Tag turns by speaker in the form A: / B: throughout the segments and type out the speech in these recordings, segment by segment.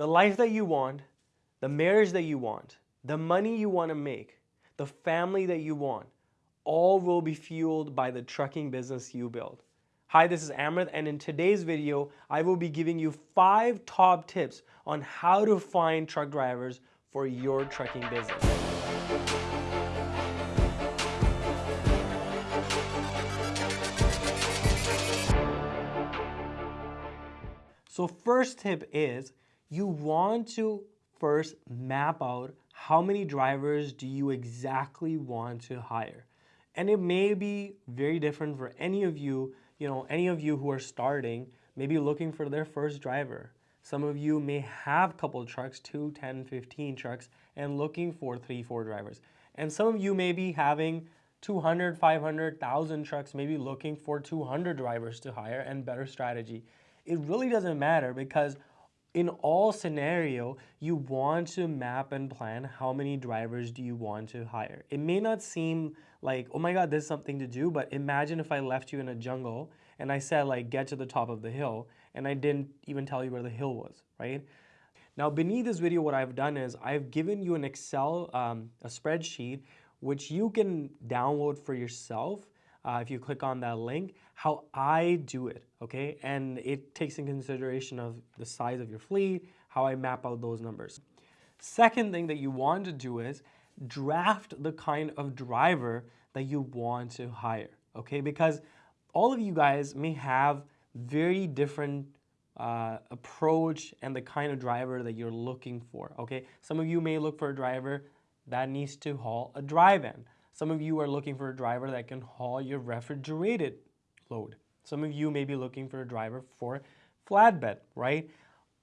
A: The life that you want, the marriage that you want, the money you want to make, the family that you want, all will be fueled by the trucking business you build. Hi, this is Amrit and in today's video, I will be giving you five top tips on how to find truck drivers for your trucking business. So first tip is you want to first map out how many drivers do you exactly want to hire. And it may be very different for any of you, you know, any of you who are starting, maybe looking for their first driver. Some of you may have a couple trucks, 2, 10, 15 trucks, and looking for 3, 4 drivers. And some of you may be having 200, 500, 1,000 trucks, maybe looking for 200 drivers to hire and better strategy. It really doesn't matter because in all scenario, you want to map and plan how many drivers do you want to hire. It may not seem like, oh my God, there's something to do, but imagine if I left you in a jungle and I said like, get to the top of the hill, and I didn't even tell you where the hill was, right? Now beneath this video, what I've done is I've given you an Excel, um, a spreadsheet, which you can download for yourself uh, if you click on that link, how I do it, okay? And it takes in consideration of the size of your fleet, how I map out those numbers. Second thing that you want to do is draft the kind of driver that you want to hire, okay? Because all of you guys may have very different uh, approach and the kind of driver that you're looking for, okay? Some of you may look for a driver that needs to haul a dry van. Some of you are looking for a driver that can haul your refrigerated load. Some of you may be looking for a driver for flatbed, right?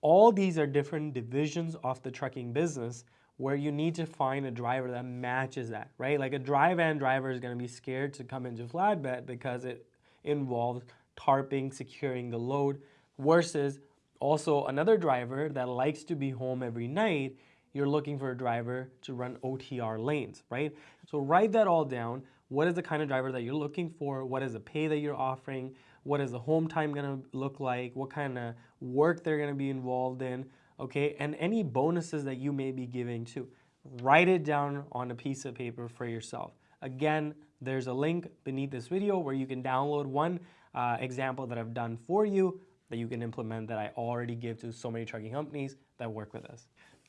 A: All these are different divisions of the trucking business where you need to find a driver that matches that, right? Like a dry van driver is going to be scared to come into flatbed because it involves tarping, securing the load, versus also another driver that likes to be home every night you're looking for a driver to run OTR lanes, right? So write that all down. What is the kind of driver that you're looking for? What is the pay that you're offering? What is the home time gonna look like? What kind of work they're gonna be involved in, okay? And any bonuses that you may be giving too. Write it down on a piece of paper for yourself. Again, there's a link beneath this video where you can download one uh, example that I've done for you that you can implement that I already give to so many trucking companies that work with us.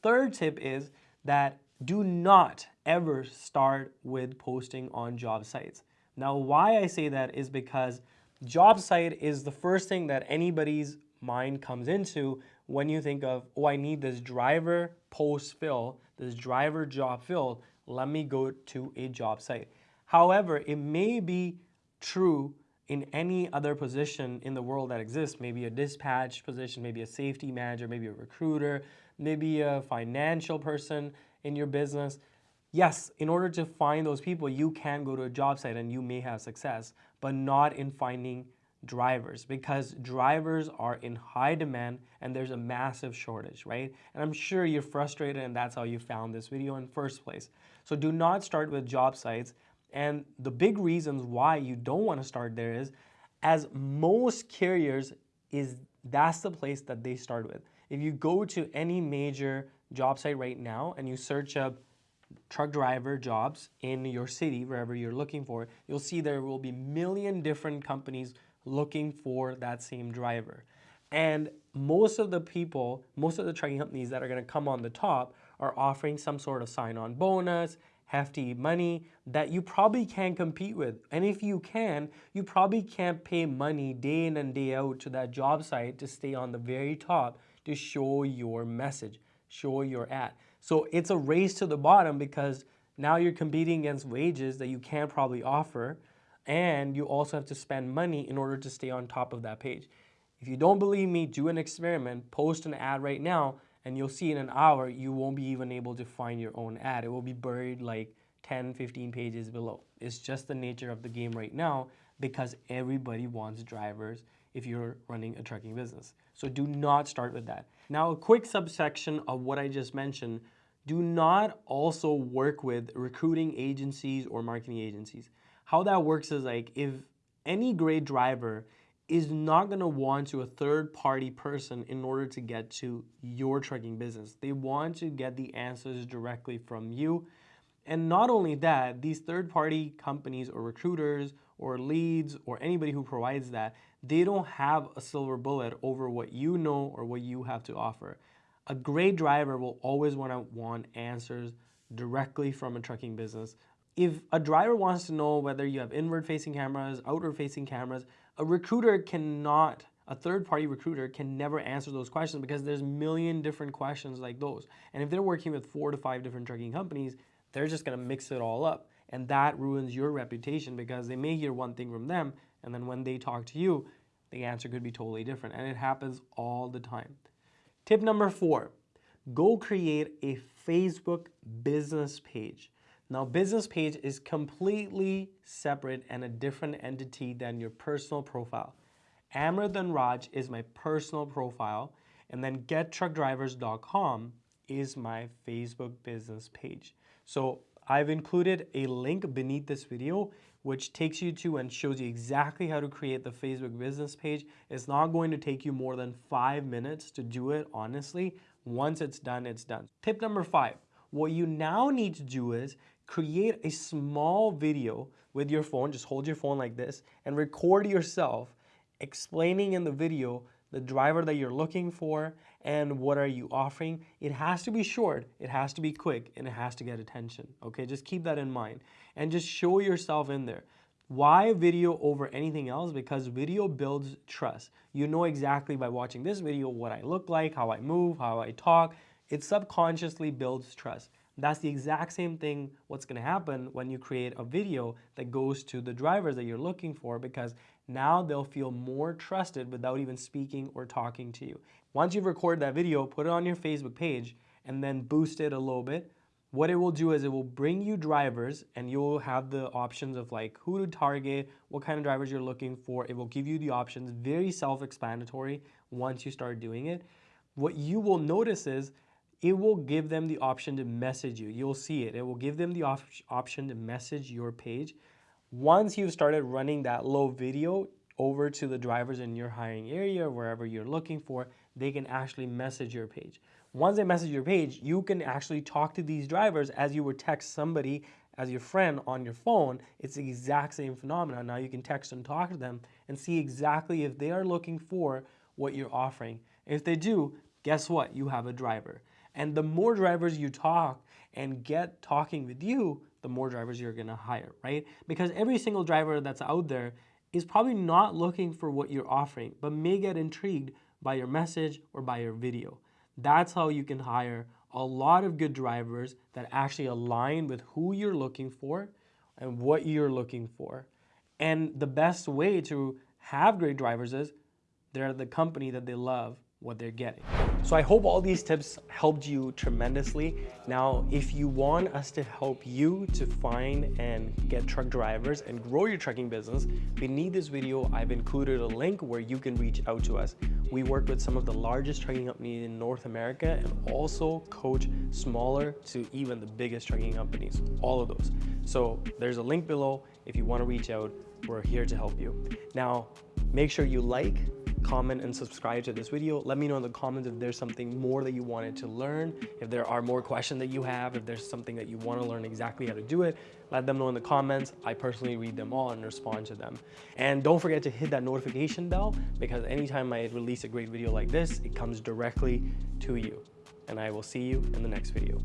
A: Third tip is that do not ever start with posting on job sites. Now, why I say that is because job site is the first thing that anybody's mind comes into when you think of, oh, I need this driver post fill, this driver job filled, let me go to a job site. However, it may be true in any other position in the world that exists, maybe a dispatch position, maybe a safety manager, maybe a recruiter, maybe a financial person in your business. Yes, in order to find those people, you can go to a job site and you may have success, but not in finding drivers because drivers are in high demand and there's a massive shortage, right? And I'm sure you're frustrated and that's how you found this video in first place. So do not start with job sites. And the big reasons why you don't want to start there is as most carriers is that's the place that they start with. If you go to any major job site right now and you search up truck driver jobs in your city, wherever you're looking for, you'll see there will be million different companies looking for that same driver. And most of the people, most of the trucking companies that are gonna come on the top are offering some sort of sign-on bonus, hefty money that you probably can't compete with. And if you can, you probably can't pay money day in and day out to that job site to stay on the very top to show your message, show your ad. So it's a race to the bottom because now you're competing against wages that you can't probably offer and you also have to spend money in order to stay on top of that page. If you don't believe me, do an experiment, post an ad right now, and you'll see in an hour you won't be even able to find your own ad. It will be buried like 10, 15 pages below. It's just the nature of the game right now because everybody wants drivers if you're running a trucking business. So do not start with that. Now a quick subsection of what I just mentioned, do not also work with recruiting agencies or marketing agencies. How that works is like if any great driver is not going to want to a third party person in order to get to your trucking business. They want to get the answers directly from you. And not only that, these third party companies or recruiters or leads or anybody who provides that, they don't have a silver bullet over what you know or what you have to offer. A great driver will always want to want answers directly from a trucking business. If a driver wants to know whether you have inward facing cameras, outward facing cameras, a recruiter cannot, a third party recruiter can never answer those questions because there's a million different questions like those. And if they're working with four to five different trucking companies, they're just gonna mix it all up. And that ruins your reputation because they may hear one thing from them and then when they talk to you, the answer could be totally different. And it happens all the time. Tip number four, go create a Facebook business page. Now, business page is completely separate and a different entity than your personal profile. Amrit Raj is my personal profile, and then gettruckdrivers.com is my Facebook business page. So I've included a link beneath this video which takes you to and shows you exactly how to create the Facebook business page. It's not going to take you more than five minutes to do it, honestly. Once it's done, it's done. Tip number five, what you now need to do is create a small video with your phone, just hold your phone like this, and record yourself explaining in the video the driver that you're looking for and what are you offering. It has to be short, it has to be quick, and it has to get attention, okay? Just keep that in mind and just show yourself in there. Why video over anything else? Because video builds trust. You know exactly by watching this video what I look like, how I move, how I talk. It subconsciously builds trust. That's the exact same thing what's going to happen when you create a video that goes to the drivers that you're looking for because now they'll feel more trusted without even speaking or talking to you. Once you've recorded that video, put it on your Facebook page and then boost it a little bit. What it will do is it will bring you drivers and you'll have the options of like who to target, what kind of drivers you're looking for. It will give you the options, very self-explanatory once you start doing it. What you will notice is it will give them the option to message you. You'll see it. It will give them the op option to message your page. Once you've started running that low video over to the drivers in your hiring area, wherever you're looking for, they can actually message your page. Once they message your page, you can actually talk to these drivers as you would text somebody as your friend on your phone. It's the exact same phenomenon. Now you can text and talk to them and see exactly if they are looking for what you're offering. If they do, guess what? You have a driver. And the more drivers you talk and get talking with you, the more drivers you're gonna hire, right? Because every single driver that's out there is probably not looking for what you're offering, but may get intrigued by your message or by your video. That's how you can hire a lot of good drivers that actually align with who you're looking for and what you're looking for. And the best way to have great drivers is they're at the company that they love what they're getting. So I hope all these tips helped you tremendously. Now, if you want us to help you to find and get truck drivers and grow your trucking business, beneath this video, I've included a link where you can reach out to us. We work with some of the largest trucking companies in North America and also coach smaller to even the biggest trucking companies, all of those. So there's a link below. If you want to reach out, we're here to help you. Now, make sure you like, comment and subscribe to this video. Let me know in the comments if there's something more that you wanted to learn, if there are more questions that you have, if there's something that you want to learn exactly how to do it, let them know in the comments. I personally read them all and respond to them. And don't forget to hit that notification bell because anytime I release a great video like this, it comes directly to you. And I will see you in the next video.